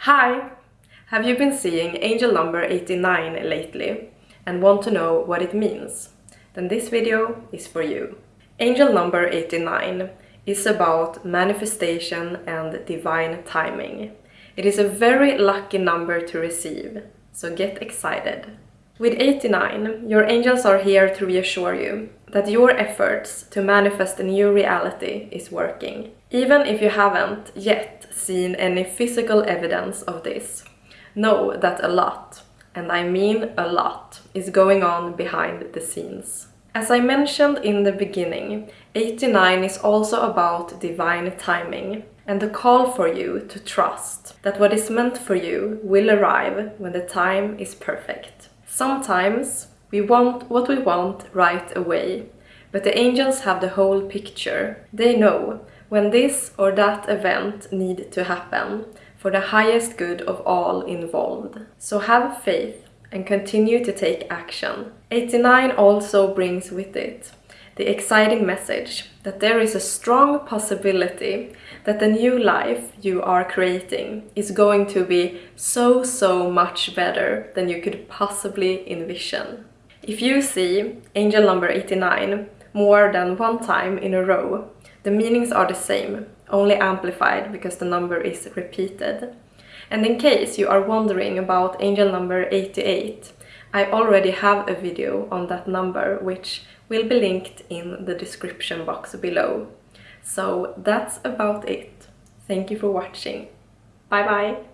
Hi! Have you been seeing angel number 89 lately and want to know what it means? Then this video is for you. Angel number 89 is about manifestation and divine timing. It is a very lucky number to receive, so get excited. With 89, your angels are here to reassure you that your efforts to manifest a new reality is working, even if you haven't yet seen any physical evidence of this. Know that a lot, and I mean a lot, is going on behind the scenes. As I mentioned in the beginning, 89 is also about divine timing and the call for you to trust that what is meant for you will arrive when the time is perfect. Sometimes we want what we want right away, but the angels have the whole picture. They know when this or that event need to happen for the highest good of all involved. So have faith and continue to take action. 89 also brings with it the exciting message that there is a strong possibility that the new life you are creating is going to be so so much better than you could possibly envision. If you see angel number 89 more than one time in a row, the meanings are the same, only amplified because the number is repeated. And in case you are wondering about angel number 88, I already have a video on that number which will be linked in the description box below. So that's about it. Thank you for watching. Bye bye!